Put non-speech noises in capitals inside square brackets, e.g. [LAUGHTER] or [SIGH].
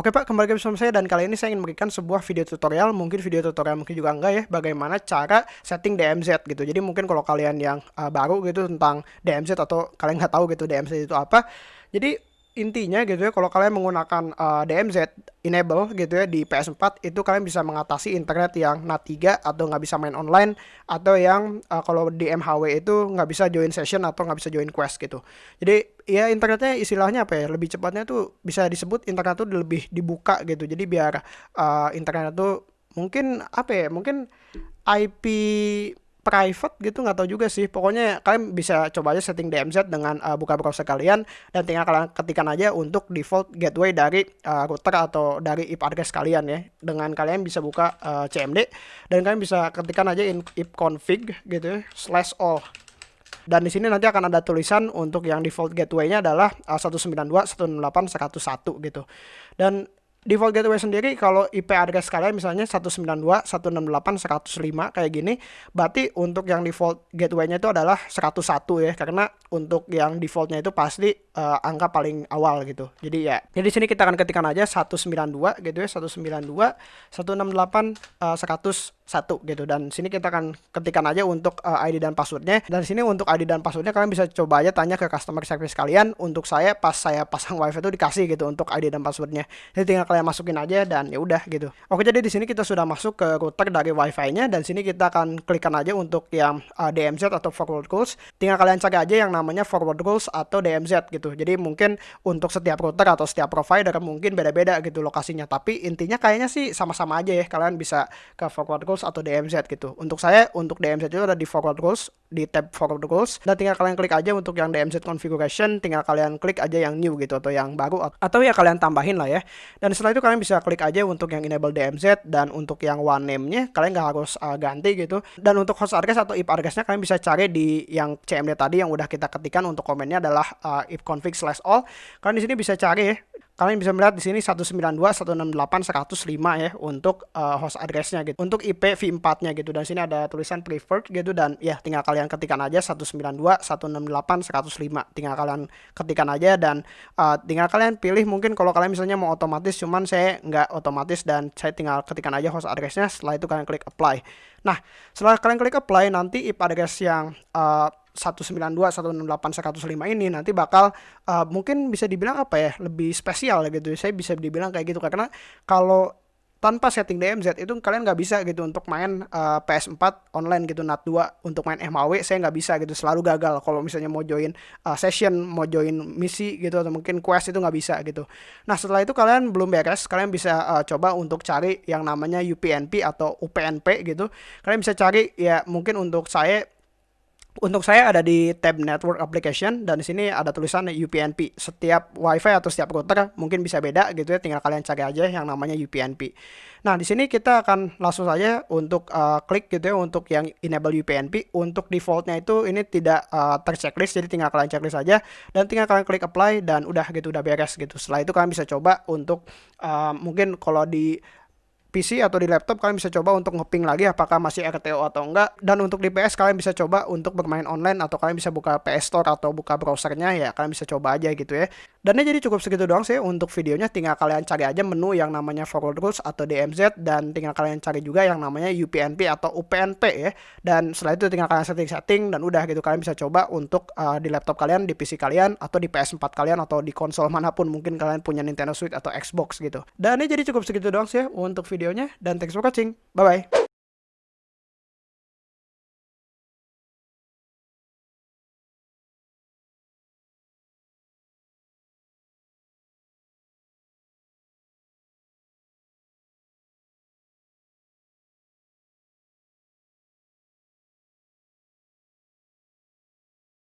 Oke Pak, kembali ke bersama saya dan kali ini saya ingin memberikan sebuah video tutorial, mungkin video tutorial mungkin juga enggak ya, bagaimana cara setting DMZ gitu. Jadi mungkin kalau kalian yang uh, baru gitu tentang DMZ atau kalian nggak tahu gitu DMZ itu apa, jadi intinya gitu ya kalau kalian menggunakan uh, DMZ enable gitu ya di PS4 itu kalian bisa mengatasi internet yang NAT 3 atau nggak bisa main online atau yang uh, kalau di MHW itu nggak bisa join session atau nggak bisa join quest gitu. Jadi ya internetnya istilahnya apa ya lebih cepatnya tuh bisa disebut internet tuh lebih dibuka gitu. Jadi biar uh, internet tuh mungkin apa ya mungkin IP private gitu nggak tahu juga sih. Pokoknya kalian bisa coba aja setting DMZ dengan uh, buka browser kalian dan tinggal kalian ketikkan aja untuk default gateway dari uh, router atau dari IP address kalian ya. Dengan kalian bisa buka uh, CMD dan kalian bisa ketikkan aja in ipconfig gitu ya slash all. Dan di sini nanti akan ada tulisan untuk yang default gateway-nya adalah uh, 192.168.101 gitu. Dan default gateway sendiri kalau IP address kalian misalnya 192.168.105 kayak gini berarti untuk yang default gateway-nya itu adalah 101 ya karena untuk yang defaultnya itu pasti uh, angka paling awal gitu. Jadi ya jadi di sini kita akan ketikkan aja 192 gitu ya 192 168 uh, 100 satu gitu. Dan sini kita akan ketikkan aja untuk uh, eh, ID dan passwordnya. Dan sini untuk ID dan passwordnya kalian bisa coba aja tanya ke customer service kalian. Untuk saya pas saya pasang wifi itu dikasih gitu untuk ID dan passwordnya. Jadi tinggal kalian masukin aja dan ya udah gitu. Oke jadi di sini kita sudah masuk ke router dari wifi-nya. Dan sini kita akan klikkan aja untuk yang uh, eh, DMZ atau forward rules tinggal kalian cari aja yang namanya forward rules atau DMZ gitu. Jadi mungkin untuk setiap router atau setiap provider mungkin beda-beda gitu lokasinya. Tapi intinya kayaknya sih sama-sama aja ya. Kalian bisa ke forward rules atau DMZ gitu. Untuk saya untuk DMZ itu ada di forward rules di tab forward rules dan tinggal kalian klik aja untuk yang DMZ configuration, tinggal kalian klik aja yang new gitu atau yang baru atau ya kalian tambahin lah ya. Dan setelah itu kalian bisa klik aja untuk yang enable DMZ dan untuk yang one name-nya kalian nggak harus uh, ganti gitu. Dan untuk host address atau IP address-nya kalian bisa cari di yang CMD tadi yang udah kita ketikkan untuk komennya adalah uh, ipconfig slash all. Kalian di sini bisa cari ya kalian bisa melihat di sini 192.168.105 ya untuk uh, host addressnya gitu. Untuk IP v4-nya gitu dan sini ada tulisan preferred gitu dan ya tinggal kalian ketikkan aja 192.168.105. Tinggal kalian ketikkan aja dan uh, tinggal kalian pilih mungkin kalau kalian misalnya mau otomatis cuman saya nggak otomatis dan saya tinggal ketikkan aja host addressnya setelah itu kalian klik apply. Nah, setelah kalian klik apply nanti IP address yang uh, 192, 168, 105 ini nanti bakal uh, mungkin bisa dibilang apa ya lebih spesial gitu. Saya bisa dibilang kayak gitu karena kalau tanpa setting DMZ itu kalian nggak bisa gitu untuk main uh, eh, PS4 online gitu NAT 2 untuk main MHW saya nggak bisa gitu selalu gagal kalau misalnya mau join uh, session mau join misi gitu atau mungkin quest itu nggak bisa gitu nah setelah itu kalian belum beres kalian bisa uh, coba untuk cari yang namanya UPnP atau UPnP gitu kalian bisa cari ya mungkin untuk saya untuk saya ada di tab Network Application dan di sini ada tulisan UPnP. Setiap WiFi atau setiap router mungkin bisa beda gitu ya, tinggal kalian cari aja yang namanya UPnP. Nah, di sini kita akan langsung saja untuk uh, klik gitu ya untuk yang enable UPnP. Untuk defaultnya itu ini tidak uh, terchecklist, jadi tinggal kalian checklist saja dan tinggal kalian klik apply dan udah gitu udah beres gitu. Setelah itu kalian bisa coba untuk uh, mungkin kalau di PC atau di laptop kalian bisa coba untuk ngeping lagi apakah masih RTO atau enggak. Dan untuk di PS kalian bisa coba untuk bermain online atau kalian bisa buka PS Store atau buka browsernya ya kalian bisa coba aja gitu ya. Dan ini jadi cukup segitu doang sih untuk videonya. Tinggal kalian cari aja menu yang namanya forward rules atau DMZ dan tinggal kalian cari juga yang namanya UPnP atau UPnP ya. Dan setelah itu tinggal kalian setting-setting dan udah gitu kalian bisa coba untuk uh, di laptop kalian di PC kalian atau di PS4 kalian atau di konsol [LAUGHS] mana pun mungkin kalian punya Nintendo Switch atau Xbox gitu. Dan ini jadi cukup segitu doang sih untuk video videonya dan thanks for watching. Bye bye.